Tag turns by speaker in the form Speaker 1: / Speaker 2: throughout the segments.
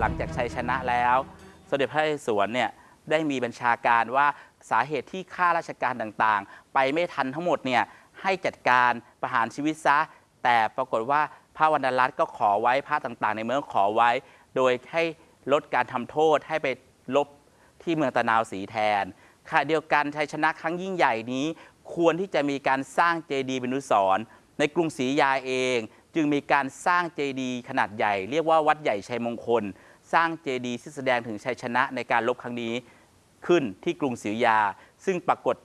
Speaker 1: หลังจากชัยชนะแล้วสมเด็จพระนเรศวรเนี่ยได้มีบัญชาการว่าสาเหตุที่ข้าราชการต่างๆ ไปไม่ทันทั้งหมดเนี่ยให้จัดการประหารชีวิตซะ แต่ปรากฏว่า พระวรรณรัตน์ก็ขอไว้พระต่างๆ ในเมืองขอไว้ โดยให้ลดการทำโทษให้ไปลบที่เมืองตะนาวสีแทนขณะเดียวกันชัยชนะครั้งยิ่งใหญ่นี้ ควรที่จะมีการสร้างเจดีย์เป็นอนุสรณ์ในกรุงศรีอยาเอง จึงมีการสร้างเจดีย์ขนาดใหญ่ เรียกว่าวัดใหญ่ชัยมงคล สร้างเจดีย์ที่แสดงถึงชัยชนะในการลบครั้งนี้ขึ้นที่กรุงศรีอยา ซึ่งปรากฏ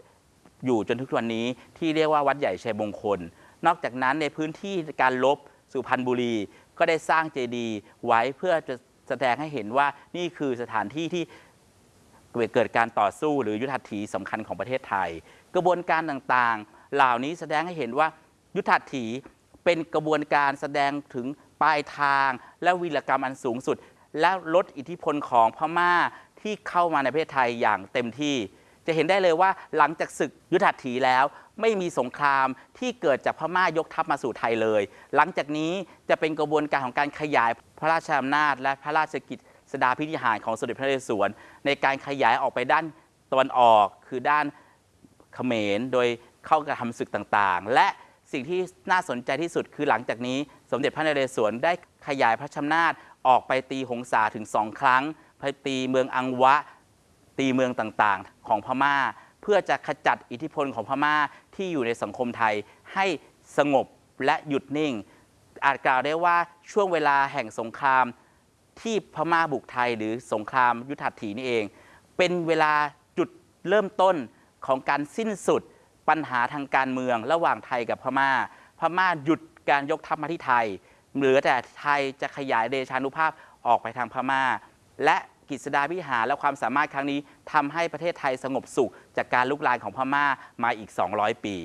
Speaker 1: อยู่จนทุกวันนี้ที่เรียกว่าวัดใหญ่ชัยมงคล นอกจากนั้นในพื้นที่การลบ สุพรรณบุรี ก็ได้สร้างเจดีย์ไว้เพื่อจะแสดงให้เห็นว่านี่คือสถานที่ที่เกิดการต่อสู้หรือยุทธถีสำคัญของประเทศไทย กระบวนการต่างๆ เหล่านี้แสดงให้เห็นว่ายุทธถีเป็นกระบวนการแสดงถึงปลายทาง และวีรกรรมอันสูงสุด และลดอิทธิพลของพม่าที่เข้ามาในประเทศไทยอย่างเต็มที่ จะเห็นได้เลยว่าหลังจากศึกยุทธหัตถีแล้ว ไม่มีสงครามที่เกิดจากพม่ายกทัพมาสู่ไทยเลย หลังจากนี้จะเป็นกระบวนการของการขยายพระราชอำนาจ และพระราชกิจสดาพิธิหารของสมเด็จพระนเรศวรในการขยายออกไปด้านตะวันออกคือด้านเขมรโดยเข้ากระทำศึกต่างๆ และสิ่งที่น่าสนใจที่สุดคือหลังจากนี้ สมเด็จพระนเรศวรได้ขยายพระชำนาจออกไปตีหงสาถึงสองครั้งไปตีเมืองอังวะ ตีเมืองต่างๆ ของพม่า เพื่อจะขจัดอิทธิพลของพม่าที่อยู่ในสังคมไทยให้สงบและหยุดนิ่ง อาจกล่าวได้ว่าช่วงเวลาแห่งสงครามที่พม่าบุกไทยหรือสงครามยุทธหัตถีนี่เอง เป็นเวลาจุดเริ่มต้นของการสิ้นสุดปัญหาทางการเมืองระหว่างไทยกับพม่า พม่าหยุดการยกทัพมาที่ไทย เหลือแต่ไทยจะขยายเดชานุภาพออกไปทางพม่า และ กิจสดาพิหารและความสามารถครั้งนี้ทำให้ประเทศไทยสงบสุข จากการลุกลานของพม่ามาอีก 200 ปี